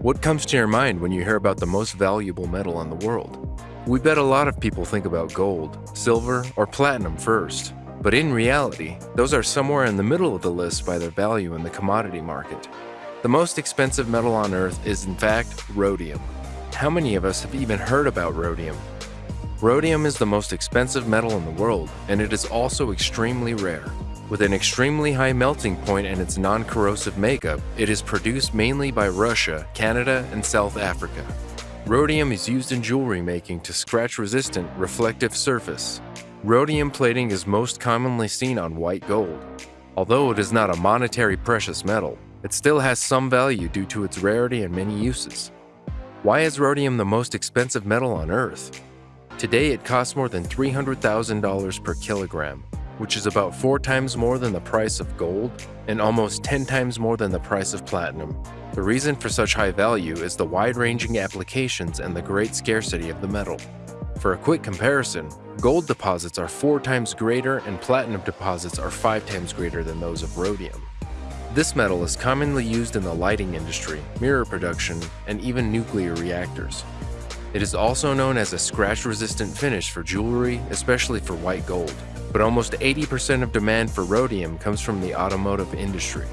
What comes to your mind when you hear about the most valuable metal in the world? We bet a lot of people think about gold, silver, or platinum first. But in reality, those are somewhere in the middle of the list by their value in the commodity market. The most expensive metal on Earth is in fact rhodium. How many of us have even heard about rhodium? Rhodium is the most expensive metal in the world, and it is also extremely rare. With an extremely high melting point and its non-corrosive makeup, it is produced mainly by Russia, Canada, and South Africa. Rhodium is used in jewelry making to scratch-resistant, reflective surface. Rhodium plating is most commonly seen on white gold. Although it is not a monetary precious metal, it still has some value due to its rarity and many uses. Why is rhodium the most expensive metal on Earth? Today it costs more than $300,000 per kilogram, which is about four times more than the price of gold and almost 10 times more than the price of platinum. The reason for such high value is the wide-ranging applications and the great scarcity of the metal. For a quick comparison, gold deposits are four times greater and platinum deposits are five times greater than those of rhodium. This metal is commonly used in the lighting industry, mirror production, and even nuclear reactors. It is also known as a scratch-resistant finish for jewelry, especially for white gold but almost 80% of demand for rhodium comes from the automotive industry.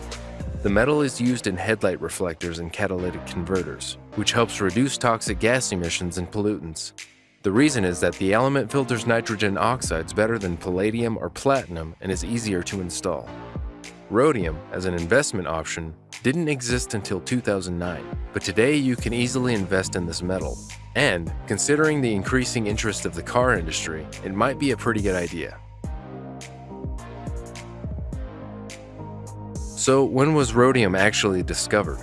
The metal is used in headlight reflectors and catalytic converters, which helps reduce toxic gas emissions and pollutants. The reason is that the element filters nitrogen oxides better than palladium or platinum and is easier to install. Rhodium, as an investment option, didn't exist until 2009, but today you can easily invest in this metal. And, considering the increasing interest of the car industry, it might be a pretty good idea. So when was rhodium actually discovered?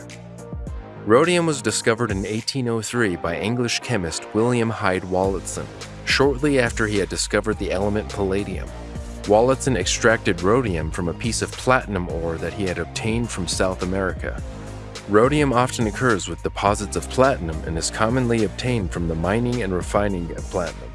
Rhodium was discovered in 1803 by English chemist William Hyde Wollaston, shortly after he had discovered the element palladium. Wollaston extracted rhodium from a piece of platinum ore that he had obtained from South America. Rhodium often occurs with deposits of platinum and is commonly obtained from the mining and refining of platinum.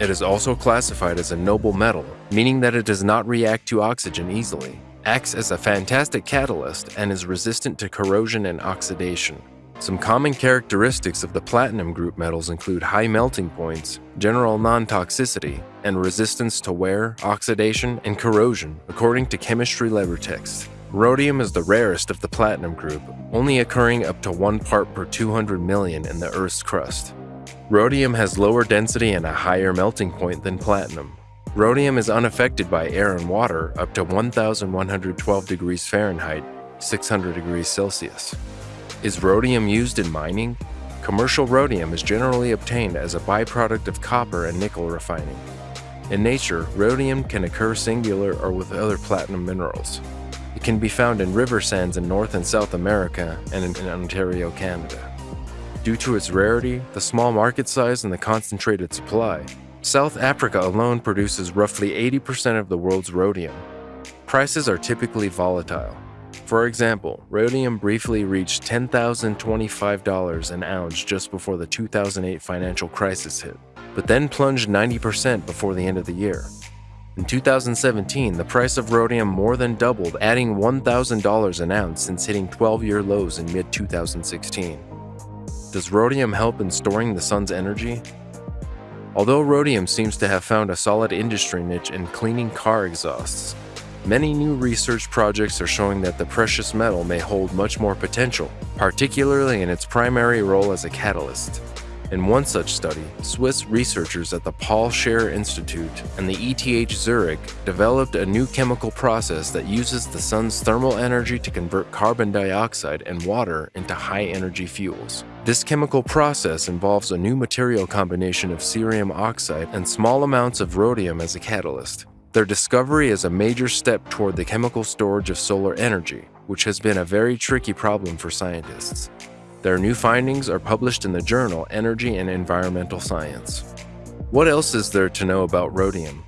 It is also classified as a noble metal, meaning that it does not react to oxygen easily acts as a fantastic catalyst and is resistant to corrosion and oxidation. Some common characteristics of the platinum group metals include high melting points, general non-toxicity, and resistance to wear, oxidation, and corrosion, according to Chemistry Text. Rhodium is the rarest of the platinum group, only occurring up to 1 part per 200 million in the Earth's crust. Rhodium has lower density and a higher melting point than platinum, Rhodium is unaffected by air and water up to 1112 degrees Fahrenheit, 600 degrees Celsius. Is rhodium used in mining? Commercial rhodium is generally obtained as a byproduct of copper and nickel refining. In nature, rhodium can occur singular or with other platinum minerals. It can be found in river sands in North and South America and in Ontario, Canada. Due to its rarity, the small market size, and the concentrated supply, South Africa alone produces roughly 80% of the world's rhodium. Prices are typically volatile. For example, rhodium briefly reached $10,025 an ounce just before the 2008 financial crisis hit, but then plunged 90% before the end of the year. In 2017, the price of rhodium more than doubled, adding $1,000 an ounce since hitting 12-year lows in mid-2016. Does rhodium help in storing the sun's energy? Although rhodium seems to have found a solid industry niche in cleaning car exhausts, many new research projects are showing that the precious metal may hold much more potential, particularly in its primary role as a catalyst. In one such study, Swiss researchers at the Paul Scherrer Institute and the ETH Zurich developed a new chemical process that uses the sun's thermal energy to convert carbon dioxide and water into high-energy fuels. This chemical process involves a new material combination of cerium oxide and small amounts of rhodium as a catalyst. Their discovery is a major step toward the chemical storage of solar energy, which has been a very tricky problem for scientists. Their new findings are published in the journal Energy and Environmental Science. What else is there to know about rhodium?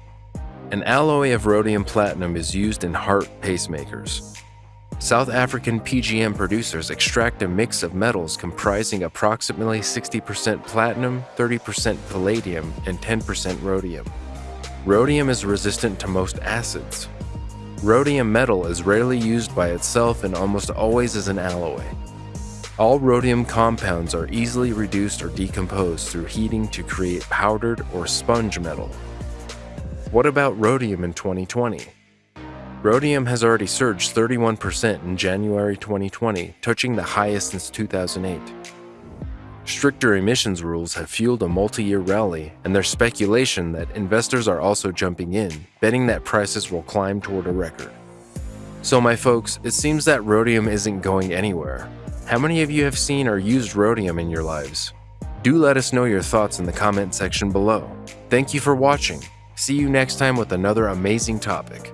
An alloy of rhodium platinum is used in heart pacemakers. South African PGM producers extract a mix of metals comprising approximately 60% platinum, 30% palladium, and 10% rhodium. Rhodium is resistant to most acids. Rhodium metal is rarely used by itself and almost always as an alloy. All rhodium compounds are easily reduced or decomposed through heating to create powdered or sponge metal. What about rhodium in 2020? Rhodium has already surged 31% in January 2020, touching the highest since 2008. Stricter emissions rules have fueled a multi year rally, and there's speculation that investors are also jumping in, betting that prices will climb toward a record. So, my folks, it seems that rhodium isn't going anywhere. How many of you have seen or used rhodium in your lives? Do let us know your thoughts in the comment section below. Thank you for watching. See you next time with another amazing topic.